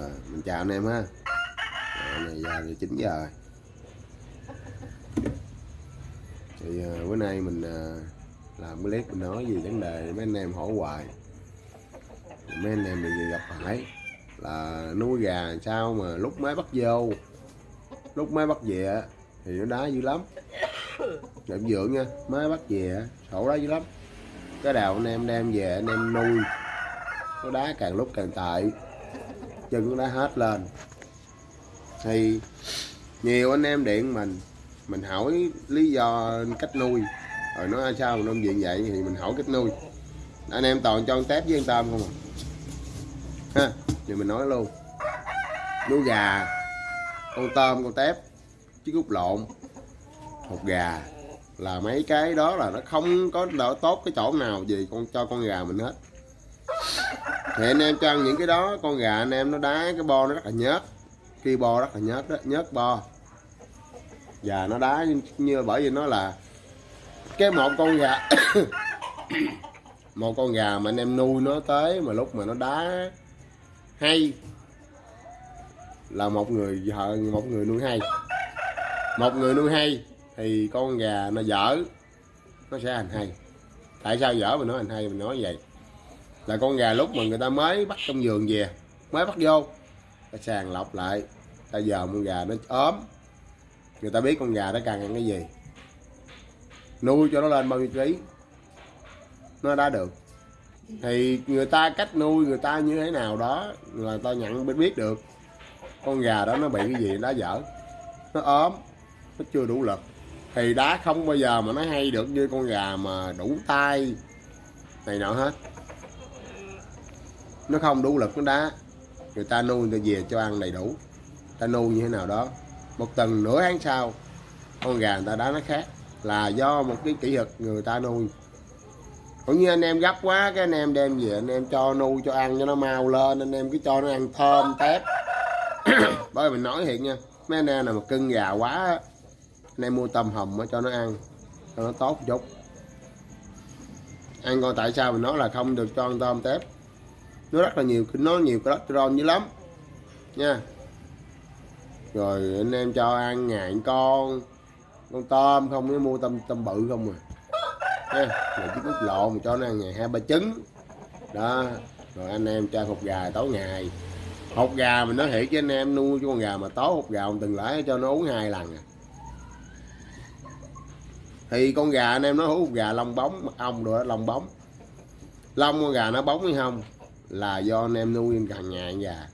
rồi mình chào anh em ha. Rồi, này giờ thì 9 giờ. Thì uh, bữa nay mình uh, làm cái clip mình nói gì vấn đề mấy anh em hỏi hoài. Mấy anh em bị gặp phải là nuôi gà sao mà lúc mới bắt vô lúc mới bắt về thì nó đá dữ lắm. Để dưỡng nha mới bắt về sổ đá dữ lắm. Cái đào anh em đem về anh em nuôi nó đá càng lúc càng tệ chân đã đá hết lên. Thì nhiều anh em điện mình mình hỏi lý do cách nuôi. Rồi nói à, sao mà nuôi diện vậy? Thì mình hỏi cách nuôi. Anh em toàn cho con tép với con tôm không à? Ha, thì mình nói luôn. Nuôi gà, con tôm, con tép chứ cút lộn, hột gà là mấy cái đó là nó không có đỡ tốt cái chỗ nào gì con, cho con gà mình hết thì anh em cho ăn những cái đó con gà anh em nó đá cái bo nó rất là nhớt. Khi bo rất là nhớt đó nhớt bo. Và nó đá như, như bởi vì nó là cái một con gà một con gà mà anh em nuôi nó tới mà lúc mà nó đá hay là một người vợ một người nuôi hay. Một người nuôi hay thì con gà nó dở nó sẽ hành hay. Tại sao dở mình nói hành hay mình nói vậy? Là con gà lúc mà người ta mới bắt trong giường về, mới bắt vô. Ta sàng lọc lại, ta giờ con gà nó ốm. Người ta biết con gà nó cần ăn cái gì. Nuôi cho nó lên bao nhiêu ký, nó đã được. Thì người ta cách nuôi người ta như thế nào đó là ta nhận biết biết được. Con gà đó nó bị cái gì đá dở, nó ốm, nó chưa đủ lực. Thì đá không bao giờ mà nó hay được như con gà mà đủ tay, này nọ hết nó không đủ lực, nó đá. Người ta nuôi người ta về cho ăn đầy đủ. Ta nuôi như thế nào đó. Một tuần, nửa tháng sau, con gà người ta đá nó khác. Là do một cái kỹ thuật người ta nuôi. Cũng như anh em gấp quá, cái anh em đem về, anh em cho nuôi, cho ăn cho nó mau lên, anh em cứ cho nó ăn thơm, tép. Bởi vì mình nói thiệt nha, mấy anh em nào mà cưng gà quá, anh em mua tôm hùm cho nó ăn, cho nó tốt chút. Ăn coi tại sao mình nói là không được cho ăn tôm tép nó rất là nhiều, nó nhiều cholesterol dữ lắm. Nha. Rồi, anh em cho ăn ngàn con con tôm không, mới mua tôm tôm bự không à. Nha rồi chứ cút lộn mà cho nó ăn ngày hai ba trứng. Đó, rồi anh em cho hột gà tối ngày. Hột gà mình nói thiệt với anh em nuôi cho con gà mà tối hột gà ông từng lãi cho nó uống hai lần à. Thì con gà anh em nó hút gà lông bóng mật ong rồi lông bóng. Lông con gà nó bóng hay không? Là do anh em nuôi càng nhà già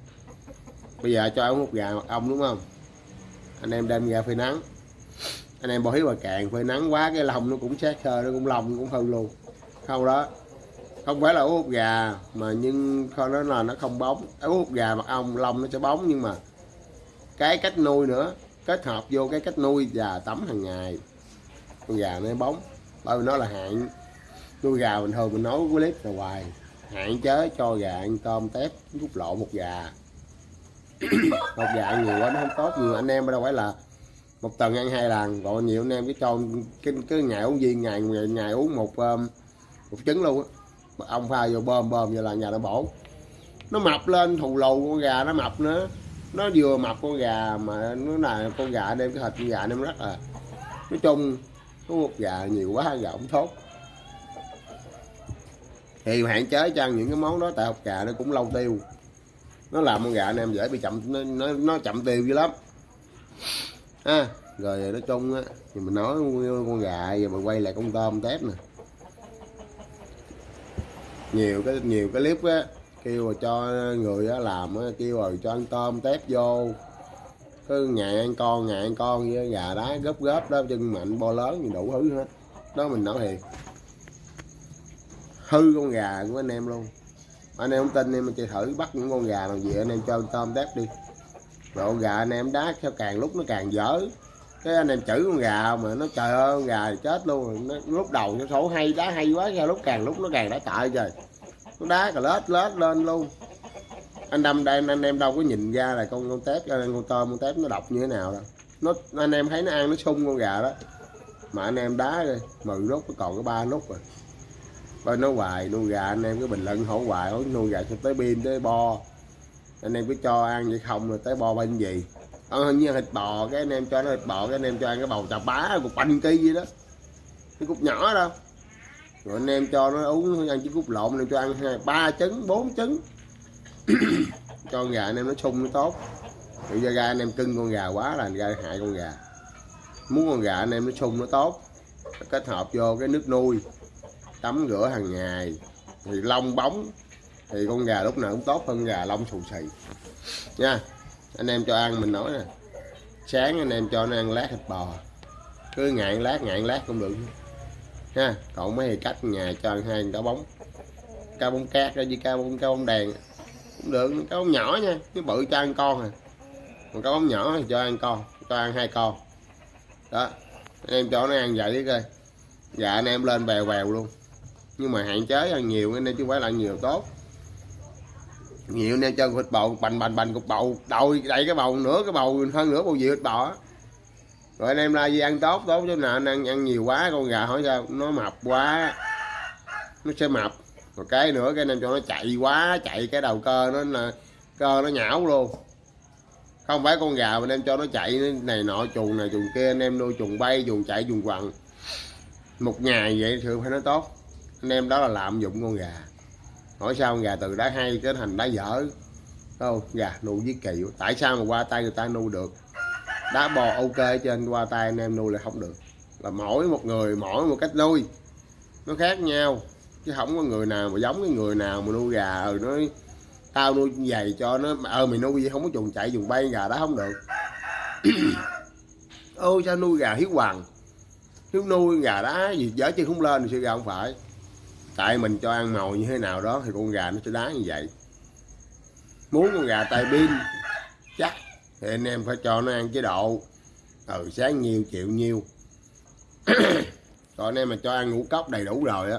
bây giờ cho ông một gà mật ong đúng không? Anh em đem ra phơi nắng. Anh em bỏ hiếu bà cạn phơi nắng quá cái lông nó cũng sát sơ, nó cũng lông cũng hơn luôn. Không đó. Không phải là ú gà, mà nhưng không nó là nó không bóng. Ú gà mật ong lông nó sẽ bóng, nhưng mà cái cách nuôi nữa, kết hợp vô cái cách nuôi và tắm hàng ngày, con gà nó bóng. Bởi vì nó là hạn nuôi gà bình thường mình nói cái clip là hoài hạn chế cho gà ăn tôm tép rút lộ một gà. Một gà ăn nhiều quá nó không tốt. Nhiều anh em đâu phải là một tuần ăn hai lần. Gọi nhiều anh em cái cho cái, cái ngày uống viên ngày ngày, ngày uống một um, một trứng luôn á. Ông pha vô bơm bơm vô là nhà nó bổ. Nó mập lên thù lù con gà nó mập nữa. Nó vừa mập con gà mà nó là con gà đem cái thịt con gà đem rất là. Nói chung có một gà nhiều quá gà không tốt thì hạn chế cho ăn những cái món đó tại học gà nó cũng lâu tiêu. Nó làm con gà anh em dễ bị chậm nó, nó, nó chậm tiêu dữ lắm. Ha rồi nói chung á thì mình nói con gà giờ mình quay lại con tôm tép nè. Nhiều cái nhiều cái clip á kêu rồi cho người á làm á kêu rồi cho ăn tôm tép vô. Cứ ngày ăn con ngày ăn con với gà đá gấp gấp đó chân mạnh bo lớn thì đủ thứ hết. Đó mình nói thiệt hư con gà của anh em luôn. Anh em không tin em mình chơi thử bắt những con gà làm gì anh em cho tôm tép đi. Rồi con gà anh em đá theo càng lúc nó càng dở. Cái anh em chửi con gà mà nó trời ơi con gà chết luôn nó, lúc đầu nó sổ hay đá hay quá ra lúc càng lúc nó càng đá tệ trời. Nó đá cà lết lết lên luôn. Anh đâm đây anh em đâu có nhìn ra là con con tép à, con tôm con tép nó độc như thế nào đâu. Nó anh em thấy nó ăn nó sung con gà đó. Mà anh em đá rồi mười lúc còn có ba nút rồi coi nói hoài nuôi gà anh em cái bình luận hỏi hoài hỏi nuôi gà cho tới pin tới bo. Anh em cứ cho ăn vậy không rồi tới bo bên gì? Ờ, như thịt bò cái anh em cho nó thịt bò cái anh em cho ăn cái bầu chà bá cục banh ký gì đó. Cái cục nhỏ đâu rồi anh em cho nó uống ăn trứng cút lộn anh em cho ăn hai ba trứng bốn trứng. Cho con gà anh em nó sung nó tốt. Bây giờ ra anh em cưng con gà quá là ra hại con gà. Muốn con gà anh em nó sung nó tốt. Kết hợp vô cái nước nuôi tắm rửa hàng ngày, thì lông bóng, thì con gà lúc nào cũng tốt hơn gà lông xù xì. Nha, anh em cho ăn mình nói nè. Sáng anh em cho nó ăn lát thịt bò. Cứ ngạn lát ngạn lát cũng được. Ha, còn mấy cách nhà cho ăn hai cá bóng. Cá bóng cát với cá bóng cá bóng đèn. Cũng được, cá bóng nhỏ nha, chứ bự cho ăn con à. Còn cá bóng nhỏ thì cho ăn con, cho ăn hai con. Đó, anh em cho nó ăn vậy coi. Dạ anh em lên bèo bèo luôn nhưng mà hạn chế ăn nhiều, nên chứ phải là nhiều tốt. Nhiều nên cho thịt bầu, bành bành bành, cục bầu đầu đầy cái bầu nữa cái bầu, hơn nữa bầu gì thịt bò rồi anh em la gì ăn tốt tốt chứ nào, anh ăn ăn nhiều quá, con gà hỏi sao, nó mập quá, nó sẽ mập. Một cái nữa, cái anh em cho nó chạy quá, chạy cái đầu cơ nó là, cơ nó nhão luôn. Không phải con gà mà anh em cho nó chạy này nọ, chuồng này, chuồng kia, anh em nuôi chuồng bay, chuồng chạy, chuồng quằn. Một ngày vậy thường phải nó tốt anh em đó là lạm dụng con gà. Hỏi sao con gà từ đá hay trở thành đá dở? Không? Gà nuôi với kỳ tại sao mà qua tay người ta nuôi được? Đá bò ok trên qua tay anh em nuôi là không được. Là mỗi một người, mỗi một cách nuôi. Nó khác nhau. Chứ không có người nào mà giống cái người nào mà nuôi gà. Rồi nó tao nuôi giày cho nó ờ mày nuôi gì không có chuồng chạy chuồng bay, gà đó không được. Ôi sao nuôi gà hiếu hoàng? Hiếu nuôi gà đá gì, dở chân không lên thì sao gà không phải? Tại mình cho ăn màu như thế nào đó thì con gà nó sẽ đá như vậy. Muốn con gà tai pin, chắc thì anh em phải cho nó ăn chế độ ừ sáng nhiêu chịu nhiêu còn anh em mà cho ăn ngũ cốc đầy đủ rồi á,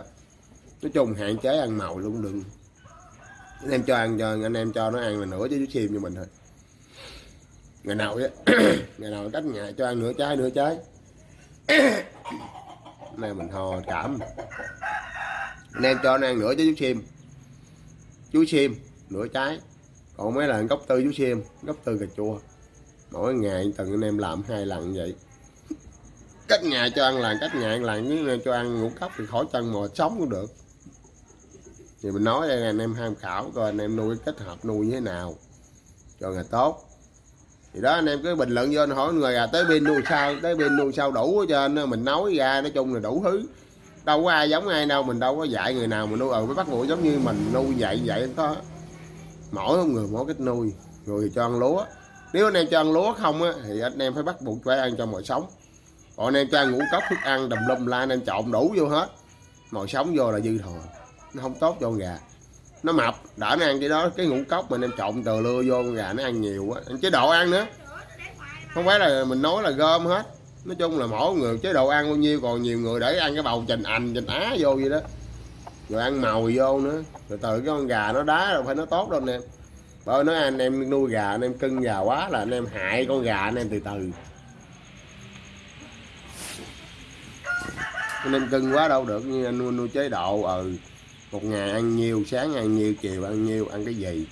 nói chung hạn chế ăn màu luôn đừng. Anh em cho ăn cho, anh em cho nó ăn là nửa chứ chim như cho mình thôi. Ngày nào á, ngày nào cách nhà cho ăn nửa trái nửa trái. Này mình ho cảm anh em cho nó ăn nửa trái chú sim chú sim nửa trái. Còn mấy lần gốc tư chú sim gốc tư cà chua. Mỗi ngày từng anh em làm hai lần vậy. Cách ngày cho ăn là cách ngày, ăn là nếu cho ăn ngũ cốc thì khỏi chân mò, sống cũng được. Thì mình nói đây anh em tham khảo coi anh em nuôi kết hợp nuôi như thế nào cho ngày tốt. Thì đó anh em cứ bình luận vô anh hỏi người à tới bên nuôi sao? Tới bên nuôi sao đủ cho anh mình nói ra, nói chung là đủ thứ đâu có ai giống ai đâu, mình đâu có dạy người nào mà nuôi. Ừ bắt buộc giống như mình, nuôi dạy vậy có mỗi người mỗi cách nuôi. Người cho ăn lúa. Nếu anh em cho ăn lúa không á, thì anh em phải bắt buộc phải ăn cho mọi sống. Còn anh em cho ăn ngũ cốc thức ăn, đùm lum la, anh em trộn đủ vô hết. Mồi sống vô là dư thừa. Nó không tốt cho con gà. Nó mập. Đỡ nó ăn cái đó, cái ngũ cốc mình em trộn từ lưa vô con gà, nó ăn nhiều á chế độ ăn nữa. Không phải là mình nói là gom hết nói chung là mỗi người chế độ ăn bao nhiêu còn nhiều người để ăn cái bầu trình ảnh trình á vô vậy đó. Rồi ăn màu vô nữa. Rồi từ cái con gà nó đá rồi phải nó tốt đâu anh em. Bởi nói anh em nuôi gà anh em cưng gà quá là anh em hại con gà anh em từ từ. Anh em cưng quá đâu được như anh nuôi, nuôi chế độ ừ. Một ngày ăn nhiều sáng ăn nhiều chiều ăn nhiều ăn cái gì.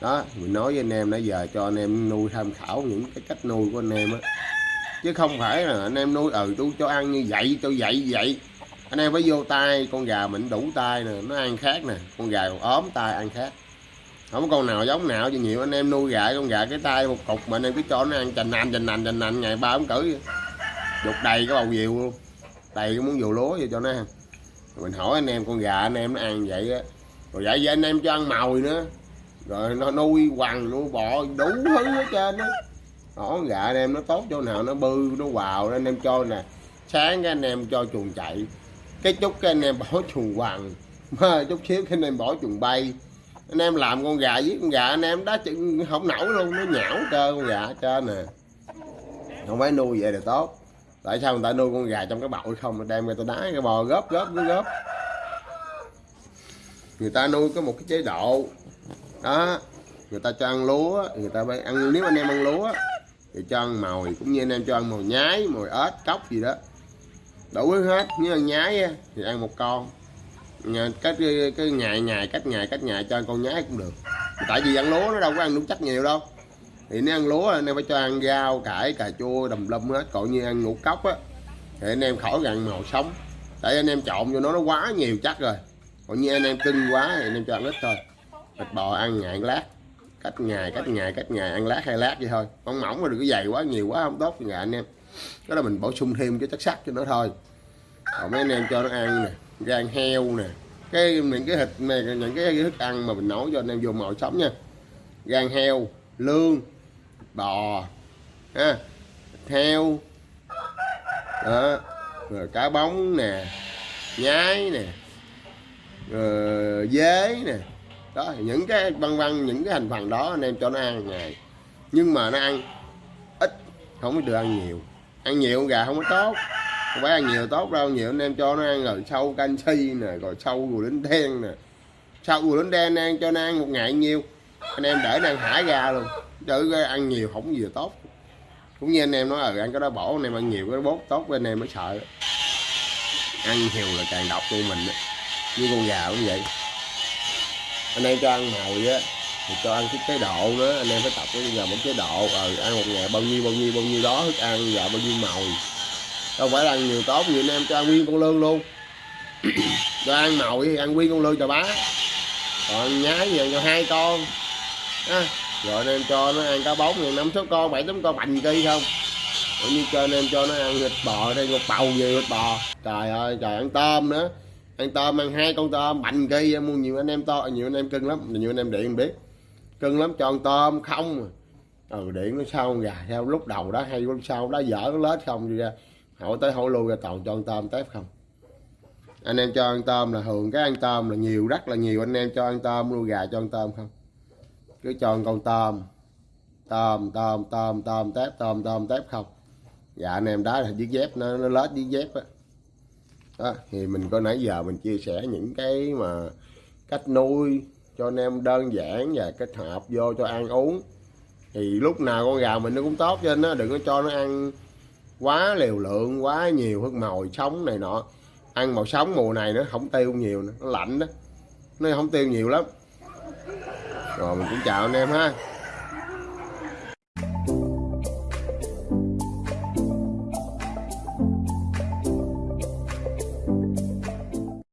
Đó mình nói với anh em nãy giờ cho anh em nuôi tham khảo những cái cách nuôi của anh em á chứ không phải là anh em nuôi ừ tôi cho ăn như vậy cho vậy vậy. Anh em phải vô tay, con gà mình đủ tay nè, nó ăn khác nè, con gà còn ốm tay ăn khác. Không có con nào giống nào cho nhiều anh em nuôi gà, con gà cái tay một cục mà anh em cứ cho nó ăn chành nành chành nành chành nành, ngày ba ống cử dục đầy cái bầu diều luôn. Đầy cái muốn dù lúa vậy cho nó ăn. Mình hỏi anh em, con gà anh em nó ăn vậy á. Rồi vậy với anh em cho ăn mồi nữa. Rồi nó nuôi quằn, nuôi bọ, đủ thứ hết trơn á đó gà anh em nó tốt chỗ nào nó bư, nó vào anh em cho nè. Sáng cái anh em cho chuồng chạy. Cái chút cái anh em bỏ chuồng quằn. Chút xíu cái anh em bỏ chuồng bay. Anh em làm con gà với con gà, anh em đá chừng không nổi luôn, nó nhão cơ con gà trên nè. Không phải nuôi vậy là tốt. Tại sao người ta nuôi con gà trong cái bậu không? Đem người ta đá cái bò góp góp cứ góp. Người ta nuôi có một cái chế độ. Đó, người ta cho ăn lúa, người ta phải ăn, nếu anh em ăn lúa thì cho ăn mồi, cũng như anh em cho ăn mồi nhái, mồi ếch cốc gì đó. Đủ hết, nếu ăn nhái thì ăn một con. Cách, cái ngày ngày, cách ngày cách ngày cho con nhái cũng được. Tại vì ăn lúa nó đâu có ăn đúng chắc nhiều đâu. Thì nếu ăn lúa, anh em phải cho ăn rau, cải, cà chua, đầm lâm hết. Còn như ăn ngũ cốc á, thì anh em khỏi gần màu sống. Tại anh em trộn vô nó nó quá nhiều chắc rồi. Còn như anh em cưng quá thì anh em cho ăn ít thôi. Thịt bò ăn ngày lát cách ngày cách ngày cách ngày ăn lát hai lát vậy thôi. Mỏng mỏng mà đừng có dày quá nhiều quá không tốt nhà anh em. Đó là mình bổ sung thêm cái chất sắt cho nó thôi. Còn mấy anh em cho nó ăn nè gan heo nè. Cái những cái thịt này những cái thức ăn mà mình nấu cho anh em vô màu sống nha. Gan heo lương bò ha heo đó. Rồi cá bóng nè nhái nè rồi dế nè đó, những cái băng băng những cái thành phần đó anh em cho nó ăn ngày. Nhưng mà nó ăn ít, không có được ăn nhiều. Ăn nhiều gà không có tốt. Không phải ăn nhiều tốt đâu, nhiều anh em cho nó ăn rồi sâu canxi nè, rồi sâu gù đến đen nè. Sâu gù đến đen ăn cho nó ăn một ngày nhiêu anh em để nó ăn hải ra luôn. Chứ ăn nhiều không gì tốt. Cũng như anh em nói ừ ăn cái đó bổ, anh em ăn nhiều cái bốt, tốt với anh em mới sợ. Ăn nhiều là càng độc cho mình như con gà cũng vậy anh em cho ăn mồi á thì cho ăn cái chế độ nữa anh em phải tập cái giờ một chế độ. Rồi ăn một ngày bao nhiêu bao nhiêu bao nhiêu đó thức ăn và bao nhiêu mồi. Đâu phải là ăn nhiều tốt như anh em cho ăn nguyên con lươn luôn. Cho ăn mồi ăn nguyên con lươn cho bá. Còn nhái gì cho hai con. À, rồi anh em cho nó ăn cá bóng thì năm số con bảy tám con bành cây không? Cũng như cho anh em cho nó ăn thịt bò đây một bầu gì thịt bò. Trời ơi trời ăn tôm nữa ăn tôm, ăn hai con tôm. Bành kỳ mua nhiều anh em to, nhiều anh em cưng lắm. Nhiều anh em điện biết. Cưng lắm, cho ăn tôm, không ừ điện nó sao gà? Theo lúc đầu đó hay lúc sau đó dở nó lết không đi ra. Hỏi tới hỏi lui ra, toàn cho ăn tôm tép không. Anh em cho ăn tôm là thường cái ăn tôm là nhiều, rất là nhiều. Anh em cho ăn tôm nuôi gà cho ăn tôm không? Cứ cho ăn con tôm. Tôm tôm tôm tôm tép, tôm tôm tép không? Dạ anh em đó là chiếc dép, nó nó lết chiếc dép á đó. thì mình có nãy giờ mình chia sẻ những cái mà cách nuôi cho anh em đơn giản và kết hợp vô cho ăn uống thì lúc nào con gà mình nó cũng tốt cho nó đừng có cho nó ăn quá liều lượng, quá nhiều hức mồi, sống này nọ ăn màu sống mùa này nó không tiêu nhiều nữa. nó lạnh đó nó không tiêu nhiều lắm rồi mình cũng chào anh em ha